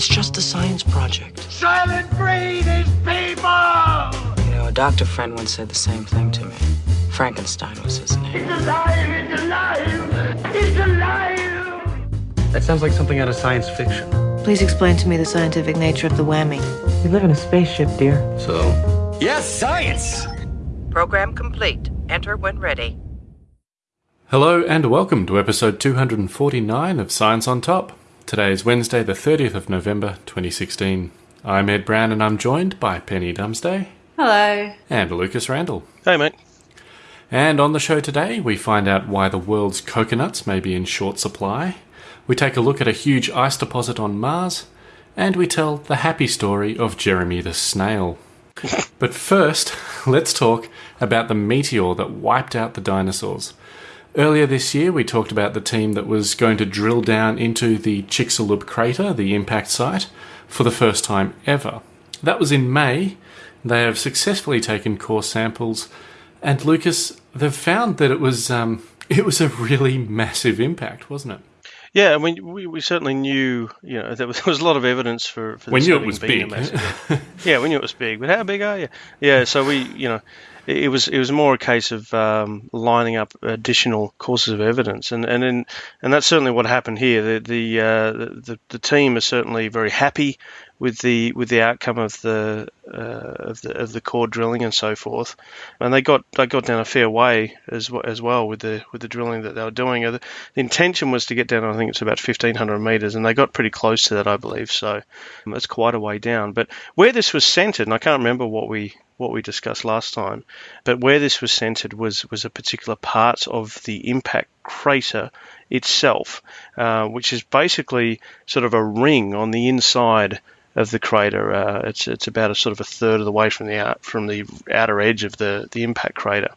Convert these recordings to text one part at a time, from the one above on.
It's just a science project. Soylent Green is people! You know, a doctor friend once said the same thing to me. Frankenstein was his name. It's alive! It's alive! It's alive! That sounds like something out of science fiction. Please explain to me the scientific nature of the whammy. We live in a spaceship, dear. So, Yes, science! Program complete. Enter when ready. Hello and welcome to episode 249 of Science on Top. Today is Wednesday, the 30th of November 2016. I'm Ed Brown and I'm joined by Penny Dumsday Hello. and Lucas Randall. hey mate. And on the show today, we find out why the world's coconuts may be in short supply, we take a look at a huge ice deposit on Mars, and we tell the happy story of Jeremy the snail. but first, let's talk about the meteor that wiped out the dinosaurs. Earlier this year, we talked about the team that was going to drill down into the Chicxulub crater, the impact site, for the first time ever. That was in May. They have successfully taken core samples, and Lucas, they've found that it was um, it was a really massive impact, wasn't it? Yeah, I mean, we, we certainly knew, you know, there was, there was a lot of evidence for, for We knew it was big. yeah, we knew it was big, but how big are you? Yeah, so we, you know, it, was it was more a case of um, lining up additional courses of evidence, and and then, and that's certainly what happened here. The the, uh, the the team is certainly very happy with the with the outcome of the uh, of the of the core drilling and so forth, and they got they got down a fair way as w- as well with the with the drilling that they were doing. Uh, The, intention was to get down, I think it's about fifteen hundred meters, and they got pretty close to that, I believe. So um, that's quite a way down. But where this was centered, and I can't remember what we what we discussed last time, but where this was centered was was a particular part of the impact crater itself, uh, which is basically sort of a ring on the inside of the crater. Uh, it's it's about a sort of a third of the way from the out, from the outer edge of the the impact crater,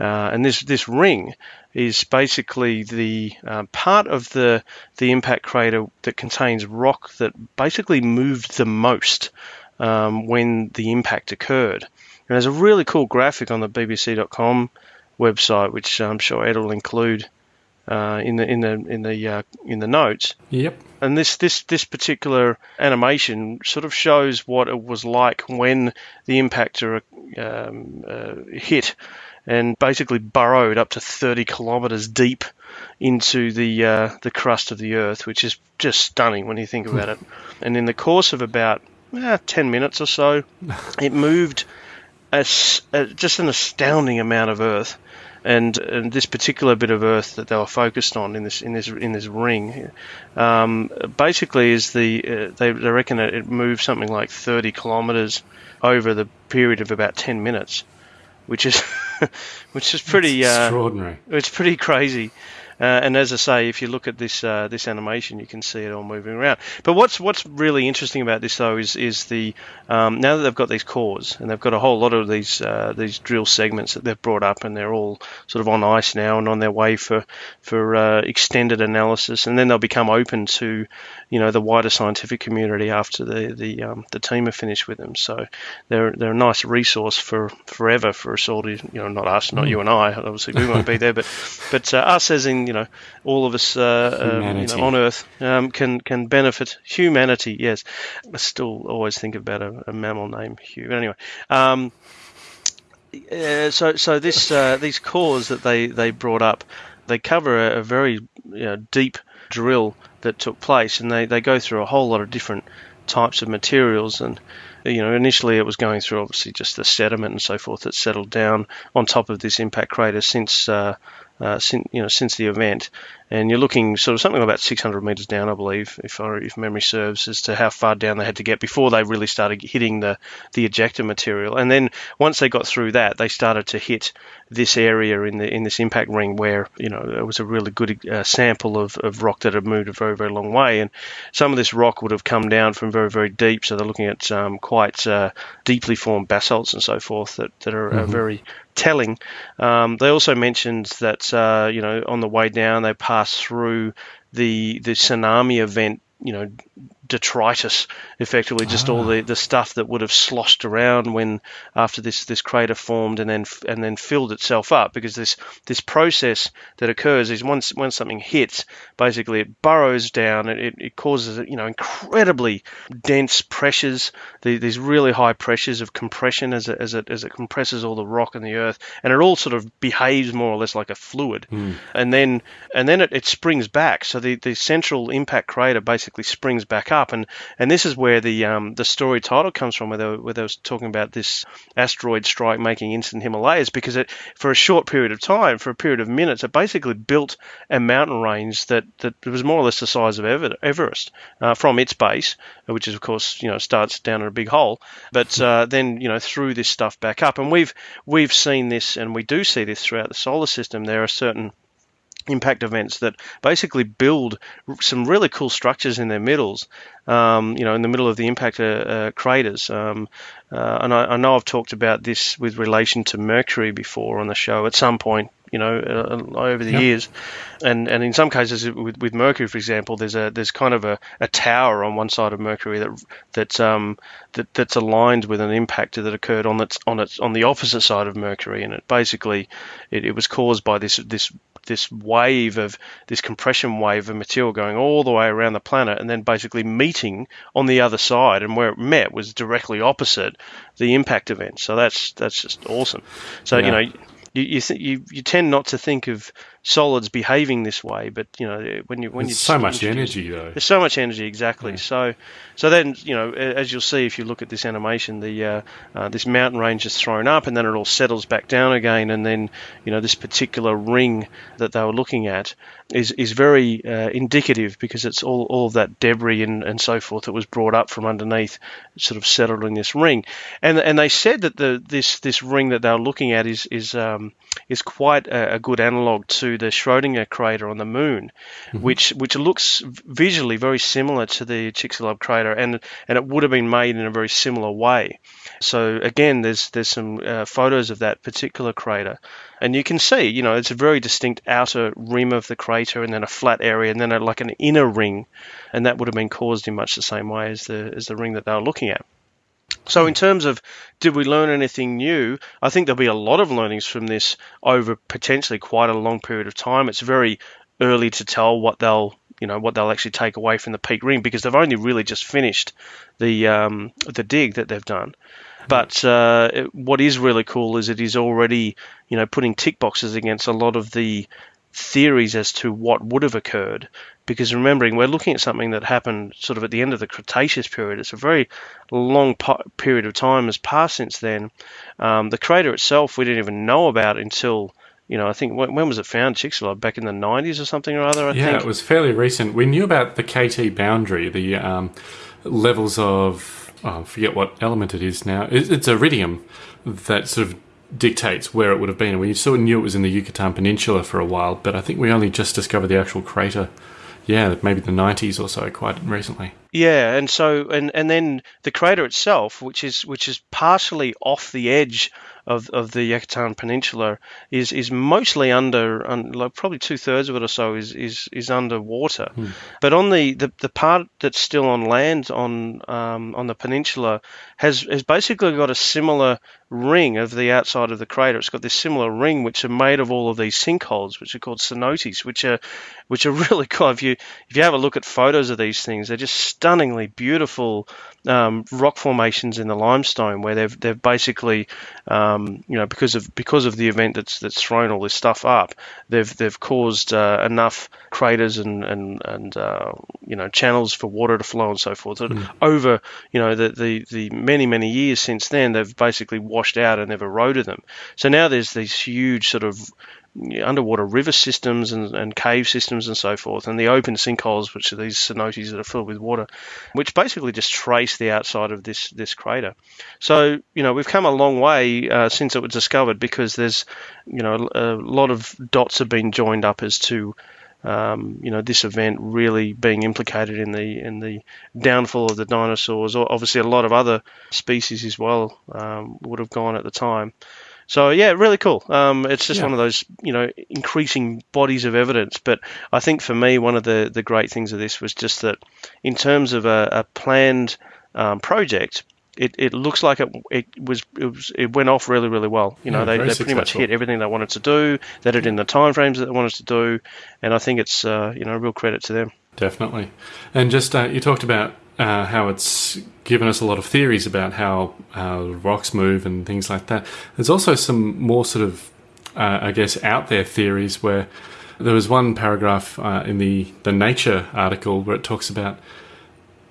uh, and this this ring is basically the uh, part of the the impact crater that contains rock that basically moved the most um, when the impact occurred. And there's a really cool graphic on the BBC.com website, which I'm sure Ed will include uh, in the in the in the uh, in the notes Yep. and this this this particular animation sort of shows what it was like when the impactor um, uh, hit and basically burrowed up to 30 kilometers deep into the uh, the crust of the earth, which is just stunning when you think about it. And in the course of about eh, 10 minutes or so, it moved a a just an astounding amount of earth. And, and this particular bit of earth that they were focused on in this in this in this ring, um, basically is the uh, they, they reckon it, it moved something like 30 kilometers over the period of about 10 minutes, which is which is pretty uh, Extraordinary. it's pretty crazy. Uh, and as I say, if you look at this uh, this animation, you can see it all moving around. But what's what's really interesting about this though is is the um, now that they've got these cores and they've got a whole lot of these uh, these drill segments that they've brought up and they're all sort of on ice now and on their way for for uh, extended analysis, and then they'll become open to you know the wider scientific community after the the um, the team are finished with them. So they're they're a nice resource for forever for us all to you know not us, not you and I. Obviously we won't be there, but but uh, us as in you know all of us uh, um, you know, on Earth um, can can benefit humanity. Yes, I still always think about a, a mammal named Hugh. But anyway. Um, uh, so so this uh, these cores that they, they brought up, they cover a, a very you know, deep drill that took place, and they, they go through a whole lot of different types of materials. And you know, initially it was going through obviously just the sediment and so forth that settled down on top of this impact crater since uh, uh, since you know since the event, and you're looking sort of something about 600 meters down, I believe, if I, if memory serves, as to how far down they had to get before they really started hitting the the ejecta material. And then once they got through that, they started to hit this area in the in this impact ring where you know it was a really good uh, sample of, of rock that had moved a very very long way, and some of this rock would have come down from very very deep. So they're looking at um, quite uh, deeply formed basalts and so forth that that are uh, very telling. Um, they also mentioned that uh, you know on the way down they passed through the the tsunami event you know detritus, effectively just all the, ah. the stuff that would have sloshed around when after this this crater formed and then and then filled itself up because this this process that occurs is once once something hits, basically it burrows down it, it causes you know incredibly dense pressures, the, these really high pressures of compression as it, as it as it compresses all the rock and the earth, and it all sort of behaves more or less like a fluid, hmm. and then and then it, it springs back. So the, the central impact crater basically springs back up, and, and this is where the um, the story title comes from, where they, were, where they was talking about this asteroid strike making instant Himalayas, because it for a short period of time, for a period of minutes, it basically built a mountain range that, that was more or less the size of Everest uh, from its base, which is of course you know starts down in a big hole, but uh, then you know threw this stuff back up, and we've we've seen this, and we do see this throughout the solar system. There are certain impact events that basically build some really cool structures in their middles, um, you know, in the middle of the impact uh, uh, craters. Um, uh, and I, I, know I've talked about this with relation to Mercury before on the show at some point, you know, uh, over the Yep. years. And and in some cases with, with Mercury, for example, there's a there's kind of a, a tower on one side of Mercury that that um that that's aligned with an impact that occurred on its on its on the opposite side of Mercury, and it basically it, it was caused by this this this wave of this compression wave of material going all the way around the planet and then basically meeting on the other side. And where it met was directly opposite the impact event. So that's that's just awesome. So you know you you, you tend not to think of solids behaving this way but you know when you when you so much energy though. there's so much energy, exactly. So, so then you know, as you'll see if you look at this animation, the uh, uh, this mountain range is thrown up, and then it all settles back down again, and then you know this particular ring that they were looking at is is very uh, indicative because it's all all of that debris and, and so forth that was brought up from underneath, sort of settled in this ring, and and they said that the this this ring that they were looking at is is um, is quite a, a good analog to the Schrodinger crater on the moon, which which looks visually very similar to the Chicxulub crater, and and it would have been made in a very similar way. So again, there's there's some uh, photos of that particular crater, and you can see, you know, it's a very distinct outer rim of the crater, and then a flat area, and then a, like an inner ring, and that would have been caused in much the same way as the as the ring that they were looking at. So, in terms of did we learn anything new, I think there'll be a lot of learnings from this over potentially quite a long period of time. It's very early to tell what they'll you know what they'll actually take away from the peak ring because they've only really just finished the um, the dig that they've done. But uh, it- what is really cool is it is already you know putting tick boxes against a lot of the theories as to what would have occurred. Because remembering, we're looking at something that happened sort of at the end of the Cretaceous period. It's a very long po- period of time has passed since then. Um, the crater itself, we didn't even know about until, you know, I think when, when was it found? Chicxulub back in the 90s or something or other. I Yeah, think. it was fairly recent. We knew about the KT boundary, the um, levels of oh, I forget what element it is now. It, it's iridium that sort of dictates where it would have been. And we sort of knew it was in the Yucatan Peninsula for a while, but I think we only just discovered the actual crater. Yeah, maybe the 90s or so, quite recently. Yeah, and so and and then the crater itself, which is which is partially off the edge of, of the Yucatan Peninsula, is is mostly under, un, like probably two thirds of it or so is is is underwater. But on the, the, the part that's still on land on um, on the peninsula has has basically got a similar ring of the outside of the crater. It's got this similar ring which are made of all of these sinkholes, which are called cenotes, which are which are really cool. If you if you have a look at photos of these things, they're just stunningly beautiful um, rock formations in the limestone, where they've they've basically um, you know because of because of the event that's that's thrown all this stuff up, they've they've caused uh, enough craters and and and uh, you know channels for water to flow and so forth. That Over you know the, the the many many years since then, they've basically washed out and they've eroded them. So now there's these huge sort of underwater river systems and, and cave systems and so forth, and the open sinkholes, which are these cenotes that are filled with water, which basically just trace the outside of this this crater. So you know we've come a long way uh, since it was discovered because there's you know a lot of dots have been joined up as to um, you know this event really being implicated in the in the downfall of the dinosaurs, or obviously a lot of other species as well um, would have gone at the time. So yeah, really cool. Um, it's just Yeah. one of those you know increasing bodies of evidence. But I think for me, one of the the great things of this was just that in terms of a, a planned um, project. It, it looks like it, it was it was it went off really really well. You know Yeah, they, they pretty much hit everything they wanted to do. They did it in the timeframes that they wanted to do, and I think it's uh, you know a real credit to them. Definitely. And just uh, you talked about uh, how it's given us a lot of theories about how uh, rocks move and things like that. There's also some more sort of, uh, I guess, out there theories where there was one paragraph uh, in the, the Nature article where it talks about,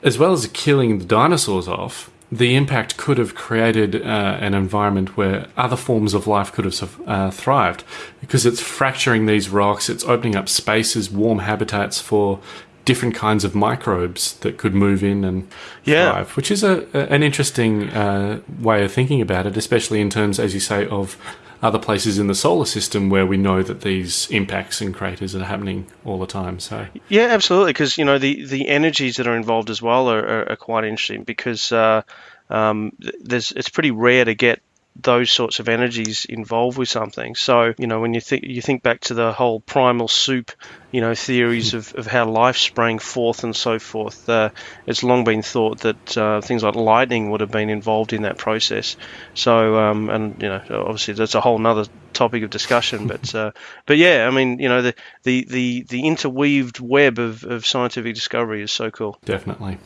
as well as killing the dinosaurs off, the impact could have created uh, an environment where other forms of life could have uh, thrived because it's fracturing these rocks, it's opening up spaces, warm habitats for different kinds of microbes that could move in and Yeah. thrive, which is a, a- an interesting uh, way of thinking about it, especially in terms, as you say, of other places in the solar system where we know that these impacts and craters are happening all the time. So Yeah, absolutely. Because you know the the energies that are involved as well are, are, are quite interesting. Because uh, um, there's it's pretty rare to get those sorts of energies involved with something. So you know when you think you think back to the whole primal soup, you know theories of, of how life sprang forth and so forth. Uh, it's long been thought that uh, things like lightning would have been involved in that process. So um, and you know obviously that's a whole nother topic of discussion. But uh, but yeah, I mean you know the the the, the interweaved web of, of scientific discovery is so cool. definitely.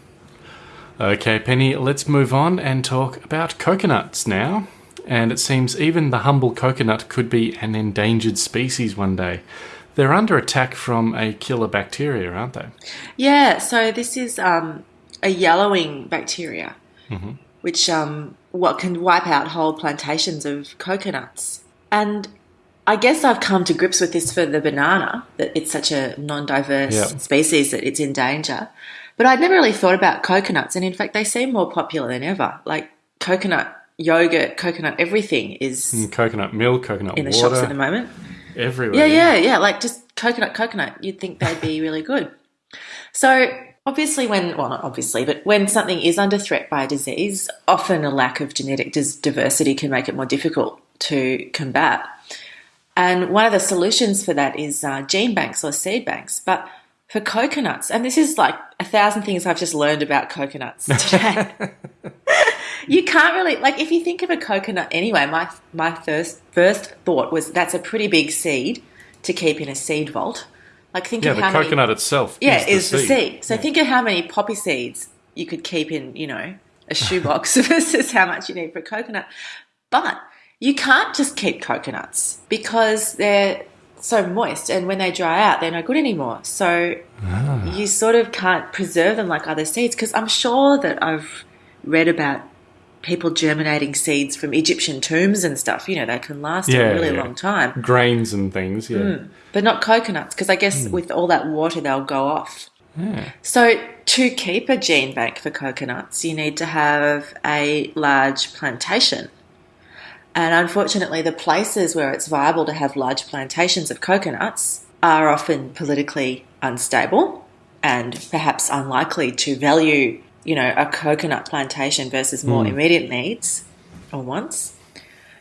Okay, Penny, let's move on and talk about coconuts now. And it seems even the humble coconut could be an endangered species one day. They're under attack from a killer bacteria, aren't they? Yeah, so this is um, a yellowing bacteria, which um, what can wipe out whole plantations of coconuts. And I guess I've come to grips with this for the banana, that it's such a non-diverse Yeah. species that it's in danger. But I'd never really thought about coconuts, and in fact, they seem more popular than ever. Like coconut yogurt, coconut everything is And coconut milk, coconut in the water, shops at the moment. everywhere. Yeah, yeah, yeah. Like just coconut, coconut. You'd think they'd be really good. So obviously, when well, not obviously, but when something is under threat by a disease, often a lack of genetic diversity can make it more difficult to combat. And one of the solutions for that is uh, gene banks or seed banks. But for coconuts, and this is like a thousand things I've just learned about coconuts today. you can't really like if you think of a coconut anyway. My my first first thought was that's a pretty big seed to keep in a seed vault. Like think Yeah, of the how coconut many, itself yeah is, is the seed. So think of how many poppy seeds you could keep in you know a shoebox versus how much you need for a coconut. But you can't just keep coconuts because they're so moist, and when they dry out, they're no good anymore. So ah. you sort of can't preserve them like other seeds because I'm sure that I've read about people germinating seeds from Egyptian tombs and stuff. You know, they can last Yeah, a really yeah. long time, Grains and things, yeah. Mm. but not coconuts because I guess hmm. with all that water, they'll go off. So, to keep a gene bank for coconuts, you need to have a large plantation. And unfortunately, the places where it's viable to have large plantations of coconuts are often politically unstable and perhaps unlikely to value, you know, a coconut plantation versus more hmm. immediate needs or wants.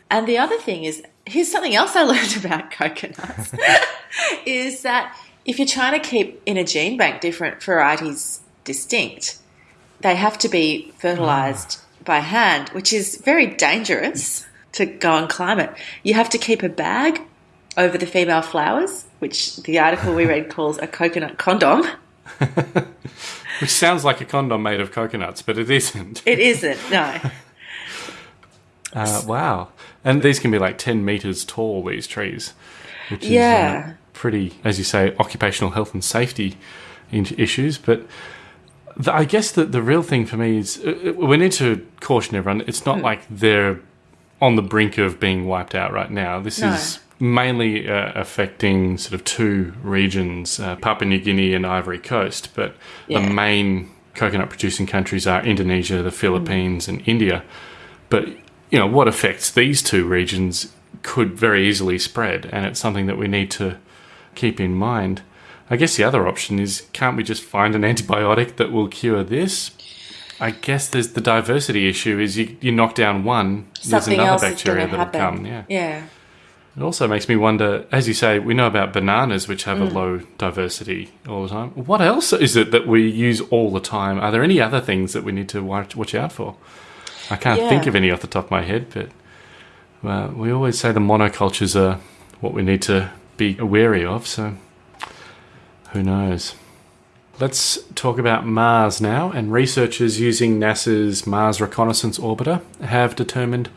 And the other thing is, here's something else I learned about coconuts is that if you're trying to keep in a gene bank different varieties distinct, they have to be fertilized hmm. by hand, which is very dangerous to go and climb it. You have to keep a bag over the female flowers, which the article we read calls a coconut condom. Which sounds like a condom made of coconuts, but it isn't. It isn't, no. Uh, wow. And these can be like 10 meters tall, these trees. Which is Yeah. uh, pretty, as you say, occupational health and safety issues. But the, I guess that the real thing for me is uh, we need to caution everyone. It's not like they're on the brink of being wiped out right now. This No. is mainly uh, affecting sort of two regions, uh, Papua New Guinea and Ivory Coast. But Yeah. the main coconut producing countries are Indonesia, the Philippines, Hmm. and India. But you know what affects these two regions could very easily spread, and it's something that we need to keep in mind. I guess the other option is can't we just find an antibiotic that will cure this? I guess there's the diversity issue. Is you, you knock down one, Something there's another bacteria that'll happen. come. Yeah. yeah. It also makes me wonder, as you say, we know about bananas, which have Mm. a low diversity all the time. What else is it that we use all the time? Are there any other things that we need to watch, watch out for? I can't think of any off the top of my head, but uh, we always say the monocultures are what we need to be wary of, so who knows? Let's talk about Mars now, and researchers using NASA's Mars Reconnaissance Orbiter have determined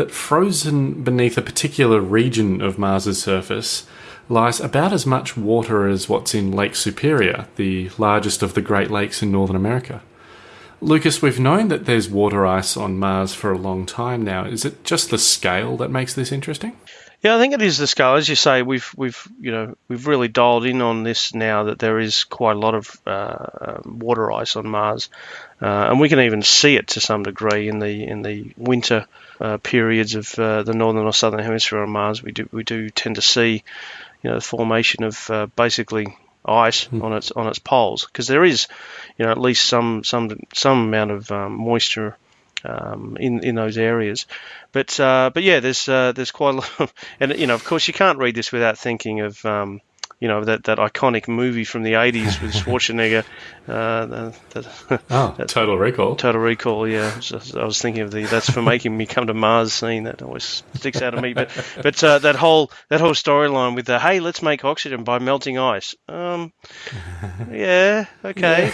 that frozen beneath a particular region of Mars's surface lies about as much water as what's in Lake Superior, the largest of the Great Lakes in Northern America. Lucas, we've known that there's water ice on Mars for a long time now. Is it just the scale that makes this interesting? Yeah, I think it is the scale. As you say, we've we've you know we've really dialed in on this now that there is quite a lot of uh, um, water ice on Mars, uh, and we can even see it to some degree in the in the winter uh, periods of uh, the northern or southern hemisphere on Mars. We do we do tend to see you know the formation of uh, basically ice on its on its poles because there is you know at least some some some amount of um, moisture um, in in those areas. But uh, but yeah, there's uh, there's quite a lot, of, and you know of course you can't read this without thinking of um, you know that, that iconic movie from the 80s with Schwarzenegger, uh, the, the, Oh, Total Recall. Total Recall. Yeah, Just- I was thinking of the that's for making me come to Mars scene that always sticks out of me. But but uh, that whole that whole storyline with the hey let's make oxygen by melting ice. Um, yeah, okay.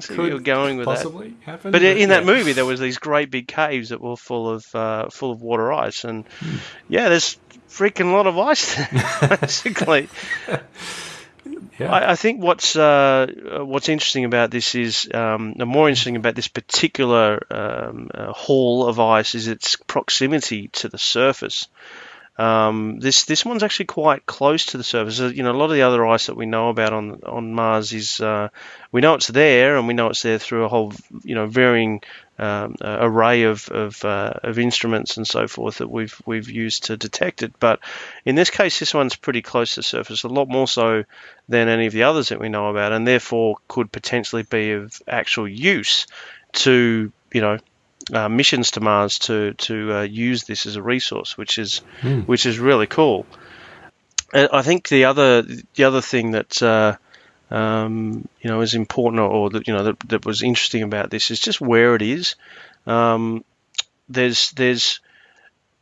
So you're going with that. possibly happen. But in that movie, there was these great big caves that were full of uh, full of water ice, and Hmm. yeah, there's freaking lot of ice there, basically. Yeah. I, I think what's uh, what's interesting about this is um, the more interesting about this particular um, uh, haul of ice is its proximity to the surface. Um, this this one's actually quite close to the surface. Uh, You know, a lot of the other ice that we know about on on Mars is uh, we know it's there, and we know it's there through a whole you know varying um, array of of, uh, of instruments and so forth that we've we've used to detect it. But in this case, this one's pretty close to surface, a lot more so than any of the others that we know about, and therefore could potentially be of actual use to you know uh, missions to Mars to to uh, use this as a resource, which is which is really cool. Uh, I think the other the other thing that uh, um, you know is important, or, or that you know that, that was interesting about this is just where it is. Um, there's there's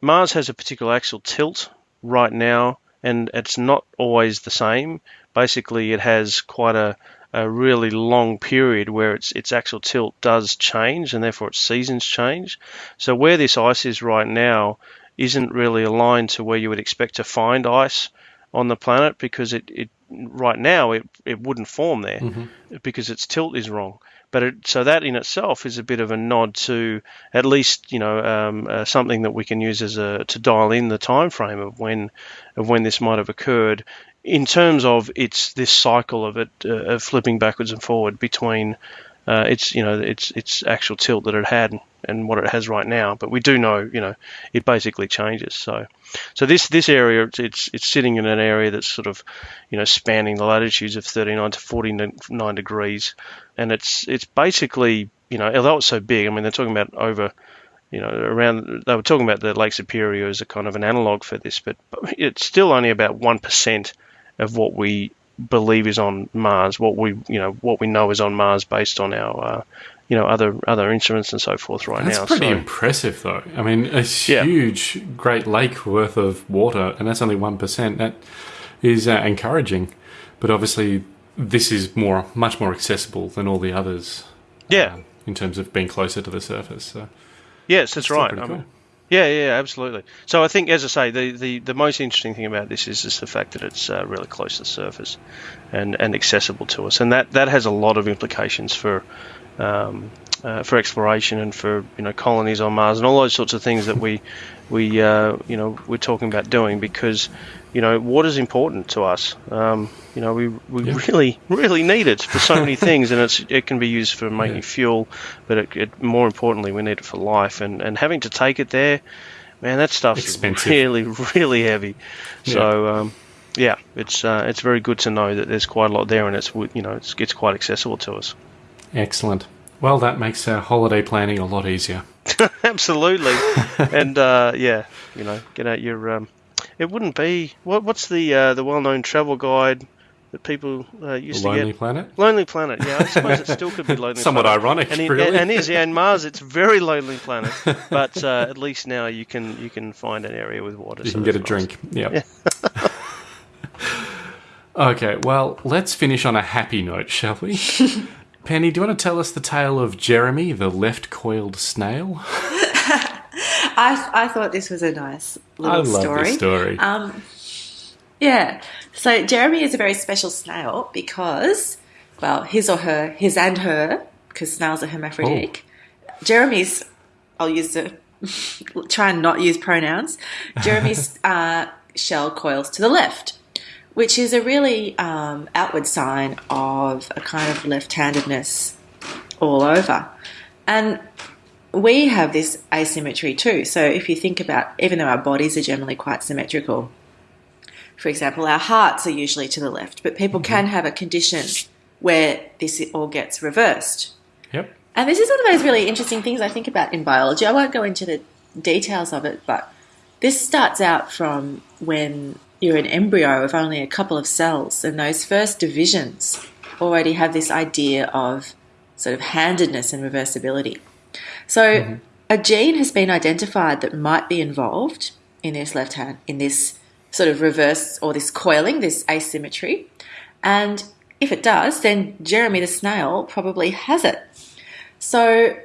Mars has a particular axial tilt right now, and it's not always the same. Basically, it has quite a a really long period where its its axial tilt does change, and therefore its seasons change. So where this ice is right now isn't really aligned to where you would expect to find ice on the planet because it, it right now it, it wouldn't form there because its tilt is wrong. But it, so that in itself is a bit of a nod to at least you know um, uh, something that we can use as a to dial in the time frame of when of when this might have occurred in terms of its this cycle of it uh, of flipping backwards and forward between uh, its you know its its actual tilt that it had and what it has right now. But we do know you know it basically changes. So so this this area it's it's, it's sitting in an area that's sort of you know spanning the latitudes of 39 to 49 degrees, and it's it's basically you know although it's so big. I mean they're talking about over you know, around they were talking about the Lake Superior as a kind of an analog for this, but it's still only about one percent of what we believe is on Mars, what we you know what we know is on Mars based on our uh, you know other other instruments and so forth right That's now. pretty So- impressive, though. I mean, a Yeah. huge Great Lake worth of water, and that's only one percent. That is uh, encouraging, but obviously, this is more, much more accessible than all the others. yeah, um, in terms of being closer to the surface. So yes, that's still right. cool. Yeah, yeah, absolutely. So I think, as I say, the, the, the most interesting thing about this is just the fact that it's uh, really close to the surface and, and accessible to us, and that, that has a lot of implications for um, uh, for exploration and for you know colonies on Mars and all those sorts of things that we we uh, you know we're talking about doing because you know water is important to us. Um, you know we we really really need it for so many things, and it's it can be used for making Yeah. fuel, but it, it, more importantly we need it for life. And and having to take it there, man, that stuff's Expensive. really really heavy. So. Um, yeah, it's uh, it's very good to know that there's quite a lot there, and it's you know it's it's quite accessible to us. excellent. Well, that makes our holiday planning a lot easier. Absolutely. and uh, yeah, you know, get out your. Um, it wouldn't be what? What's the uh, the well-known travel guide that people uh, used Lonely to get? Lonely Planet? Lonely Planet. Yeah, I suppose it still could be Lonely Somewhat Planet. ironic, and really. And is, yeah, and Mars, it's very lonely planet. But uh, at least now you can you can find an area with water. You so can get a nice. drink. Yep. okay, well, let's finish on a happy note, shall we? Penny, do you want to tell us the tale of Jeremy, the left coiled snail? I, I thought this was a nice little I love story. this story. Um, yeah. So Jeremy is a very special snail because, well, his or her, his and her, because snails are hermaphroditic. Jeremy's, I'll use the, try and not use pronouns. Jeremy's uh, shell coils to the left, which is a really um, outward sign of a kind of left-handedness all over. And we have this asymmetry too. So if you think about, even though our bodies are generally quite symmetrical, for example, our hearts are usually to the left, but people can have a condition where this all gets reversed. yep. And this is one of those really interesting things I think about in biology. I won't go into the details of it, but this starts out from when you're an embryo of only a couple of cells, and those first divisions already have this idea of sort of handedness and reversibility. So mm-hmm. a gene has been identified that might be involved in this left hand, in this sort of reverse or this coiling, this asymmetry. And if it does, then Jeremy the snail probably has it. So,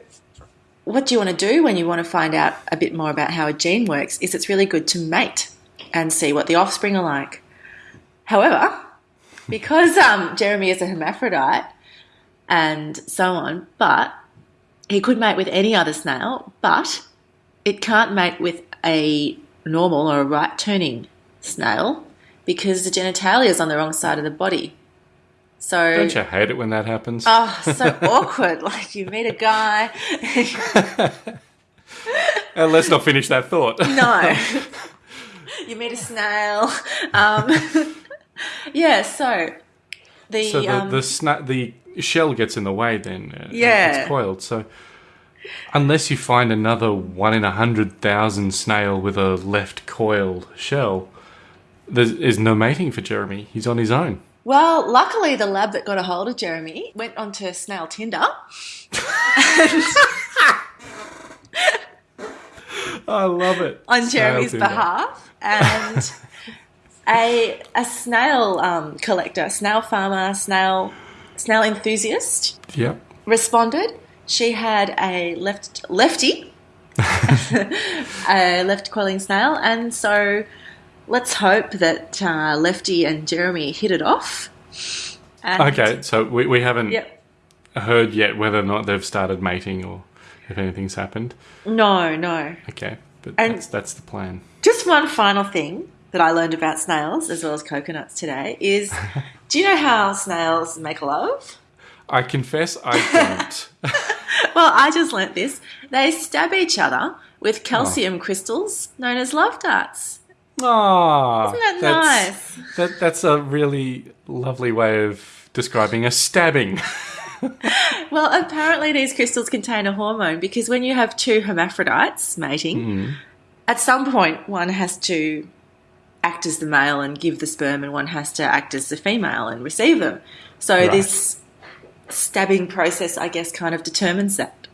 what do you want to do when you want to find out a bit more about how a gene works? Is it's really good to mate and see what the offspring are like. However, because um, Jeremy is a hermaphrodite and so on, but he could mate with any other snail, but it can't mate with a normal or a right turning snail because the genitalia is on the wrong side of the body. So Don't you hate it when that happens? Oh, so awkward. Like you meet a guy. Uh, let's not finish that thought. no. you meet a snail. Um, yeah, so the, So the um, the, sna- the shell gets in the way then. uh, Yeah. It's coiled. So unless you find another one in a hundred thousand snail with a left coiled shell, there is no mating for Jeremy. He's on his own. well, luckily the lab that got a hold of Jeremy went onto Snail Tinder. I love it. on Jeremy's behalf, and a a snail um, collector, snail farmer, snail snail enthusiast Yep. responded. She had a left lefty, a left coiling snail, and so let's hope that uh, Lefty and Jeremy hit it off. And- Okay, so we, we haven't Yep. heard yet whether or not they've started mating or if anything's happened. No, no. Okay, but And- that's, that's the plan. Just one final thing that I learned about snails as well as coconuts today is do you know how snails make love? I confess I don't. Well, I just learnt this. They stab each other with oh. calcium crystals known as love darts. Aww, Isn't that that's, nice? That, that's a really lovely way of describing a stabbing. Well, apparently these crystals contain a hormone because when you have two hermaphrodites mating, mm. at some point one has to act as the male and give the sperm, and one has to act as the female and receive them. So Right. this stabbing process, I guess, kind of determines that.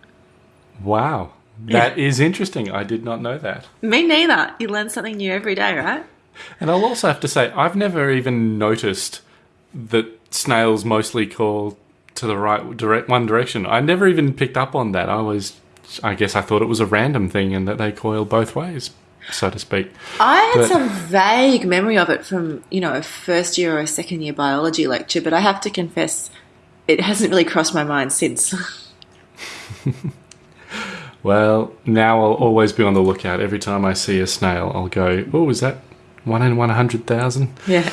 wow, that is interesting. I did not know that. Me neither. You learn something new every day, right? And I'll also have to say, I've never even noticed that snails mostly call to the right direct one direction. I never even picked up on that. I was, I guess, I thought it was a random thing and that they coil both ways, so to speak. I had But- some vague memory of it from, you know, a first year or a second year biology lecture, but I have to confess it hasn't really crossed my mind since. Well, now I'll always be on the lookout. Every time I see a snail, I'll go, "Oh, is that one in one hundred thousand? yeah.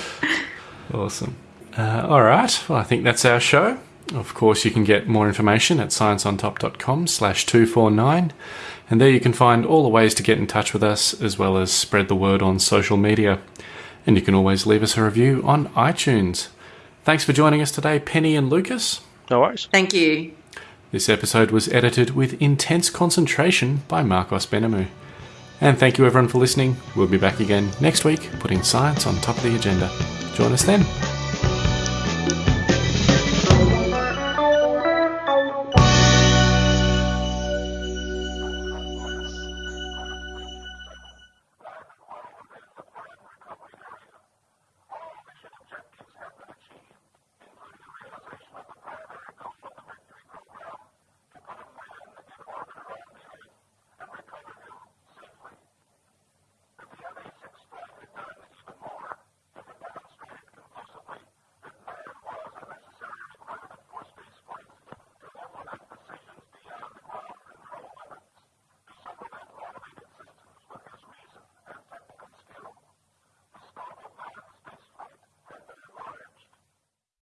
Awesome. Uh, all right. Well, I think that's our show. Of course, you can get more information at scienceontop.com slash 249. And there you can find all the ways to get in touch with us, as well as spread the word on social media. And you can always leave us a review on iTunes. Thanks for joining us today, Penny and Lucas. No worries. Thank you. This episode was edited with intense concentration by Marcos Benamu. And thank you everyone for listening. We'll be back again next week, putting science on top of the agenda. Join us then.